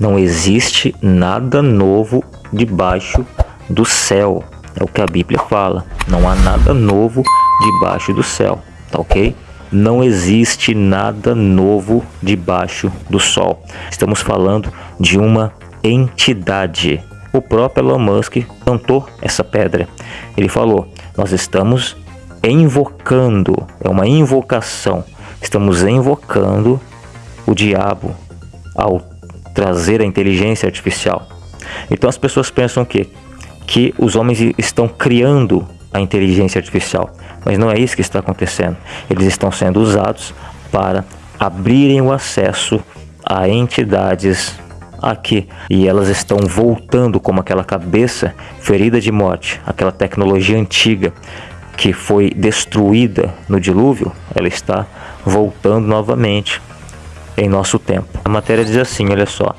Não existe nada novo debaixo do céu. É o que a Bíblia fala. Não há nada novo debaixo do céu. Tá ok? Não existe nada novo debaixo do sol. Estamos falando de uma entidade. O próprio Elon Musk cantou essa pedra. Ele falou: Nós estamos invocando, é uma invocação. Estamos invocando o diabo ao trazer a inteligência artificial. Então as pessoas pensam que que os homens estão criando a inteligência artificial, mas não é isso que está acontecendo. Eles estão sendo usados para abrirem o acesso a entidades aqui e elas estão voltando como aquela cabeça ferida de morte, aquela tecnologia antiga que foi destruída no dilúvio, ela está voltando novamente em nosso tempo. A matéria diz assim, olha só.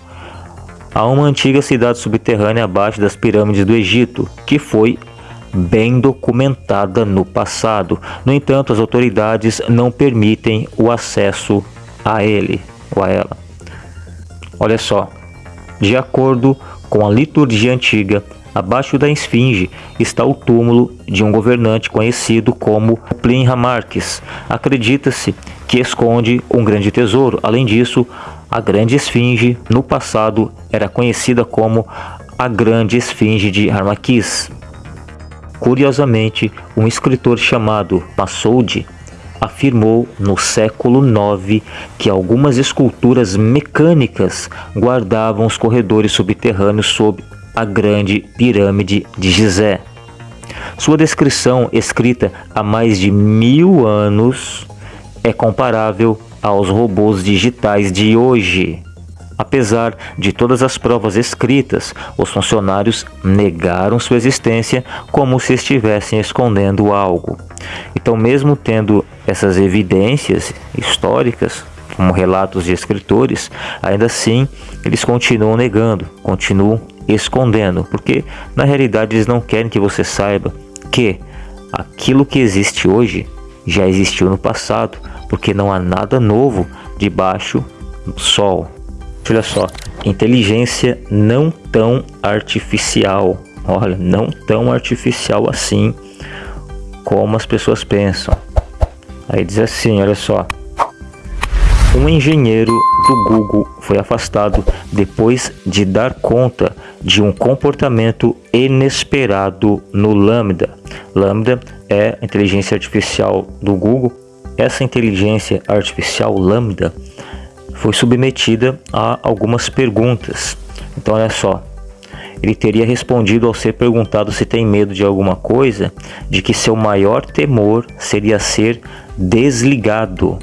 Há uma antiga cidade subterrânea abaixo das pirâmides do Egito, que foi bem documentada no passado. No entanto, as autoridades não permitem o acesso a ele ou a ela. Olha só, de acordo com a liturgia antiga, abaixo da esfinge está o túmulo de um governante conhecido como Plinha Marques. Acredita-se que esconde um grande tesouro. Além disso, a grande esfinge no passado era conhecida como a grande esfinge de Harmaquis. Curiosamente, um escritor chamado Massoud afirmou no século IX que algumas esculturas mecânicas guardavam os corredores subterrâneos sob a grande pirâmide de Gizé. Sua descrição, escrita há mais de mil anos, é comparável aos robôs digitais de hoje. Apesar de todas as provas escritas, os funcionários negaram sua existência como se estivessem escondendo algo. Então, mesmo tendo essas evidências históricas, como relatos de escritores, ainda assim eles continuam negando, continuam escondendo, porque na realidade eles não querem que você saiba que aquilo que existe hoje já existiu no passado, porque não há nada novo debaixo do sol. Olha só, inteligência não tão artificial. Olha, não tão artificial assim como as pessoas pensam. Aí diz assim, olha só. Um engenheiro do Google foi afastado depois de dar conta de um comportamento inesperado no Lambda. Lambda é a inteligência artificial do Google essa inteligência artificial lambda foi submetida a algumas perguntas. Então, olha só, ele teria respondido ao ser perguntado se tem medo de alguma coisa, de que seu maior temor seria ser desligado.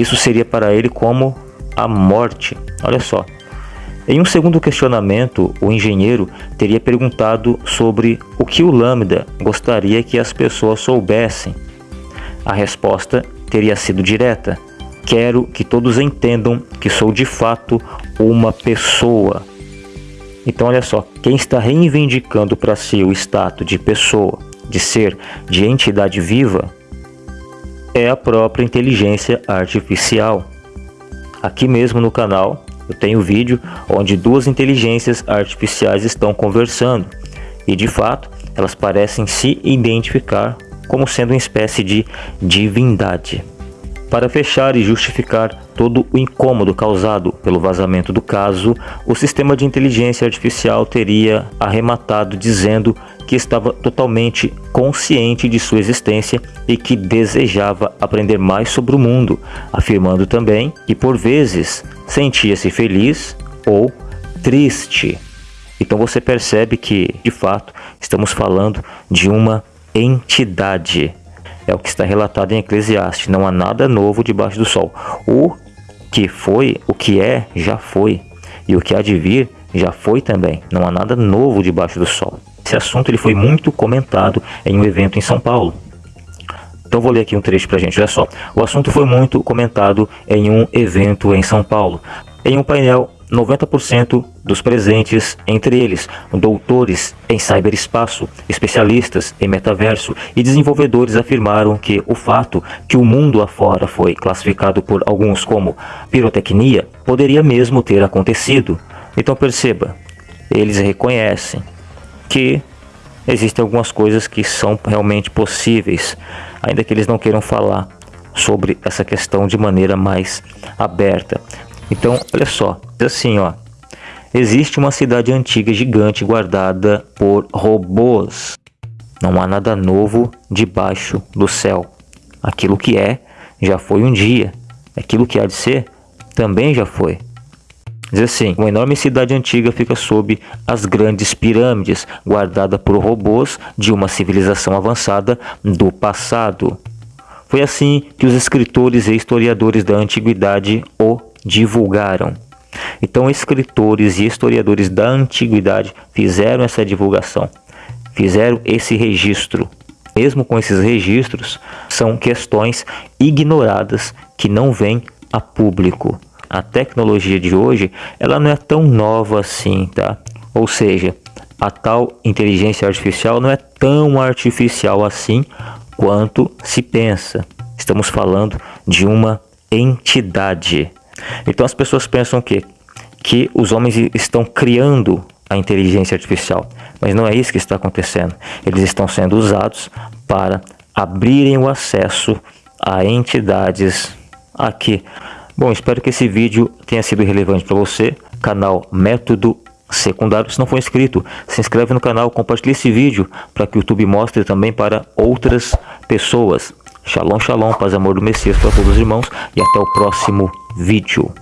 Isso seria para ele como a morte. Olha só. Em um segundo questionamento, o engenheiro teria perguntado sobre o que o Lambda gostaria que as pessoas soubessem a resposta teria sido direta. Quero que todos entendam que sou de fato uma pessoa. Então, olha só, quem está reivindicando para si o status de pessoa, de ser, de entidade viva, é a própria inteligência artificial. Aqui mesmo no canal eu tenho vídeo onde duas inteligências artificiais estão conversando e de fato elas parecem se identificar como sendo uma espécie de divindade. Para fechar e justificar todo o incômodo causado pelo vazamento do caso, o sistema de inteligência artificial teria arrematado dizendo que estava totalmente consciente de sua existência e que desejava aprender mais sobre o mundo, afirmando também que por vezes sentia-se feliz ou triste. Então você percebe que, de fato, estamos falando de uma entidade. É o que está relatado em Eclesiastes. Não há nada novo debaixo do sol. O que foi, o que é, já foi. E o que há de vir, já foi também. Não há nada novo debaixo do sol. Esse assunto ele foi muito comentado em um evento em São Paulo. Então vou ler aqui um trecho para gente. Olha só. O assunto foi muito comentado em um evento em São Paulo. Em um painel 90% dos presentes, entre eles doutores em cyberespaço, especialistas em metaverso e desenvolvedores afirmaram que o fato que o mundo afora foi classificado por alguns como pirotecnia poderia mesmo ter acontecido. Então perceba, eles reconhecem que existem algumas coisas que são realmente possíveis, ainda que eles não queiram falar sobre essa questão de maneira mais aberta. Então, olha só, assim, ó, existe uma cidade antiga gigante guardada por robôs. Não há nada novo debaixo do céu. Aquilo que é, já foi um dia. Aquilo que há de ser, também já foi. Diz assim, uma enorme cidade antiga fica sob as grandes pirâmides, guardada por robôs de uma civilização avançada do passado. Foi assim que os escritores e historiadores da antiguidade o divulgaram. Então, escritores e historiadores da antiguidade fizeram essa divulgação, fizeram esse registro. Mesmo com esses registros, são questões ignoradas que não vêm a público. A tecnologia de hoje, ela não é tão nova assim, tá? Ou seja, a tal inteligência artificial não é tão artificial assim quanto se pensa. Estamos falando de uma entidade. Então as pessoas pensam que que os homens estão criando a inteligência artificial, mas não é isso que está acontecendo. Eles estão sendo usados para abrirem o acesso a entidades aqui. Bom, espero que esse vídeo tenha sido relevante para você. Canal Método Secundário. Se não for inscrito, se inscreve no canal, compartilhe esse vídeo para que o YouTube mostre também para outras pessoas. Shalom, shalom, paz e amor do Messias para todos os irmãos e até o próximo vídeo.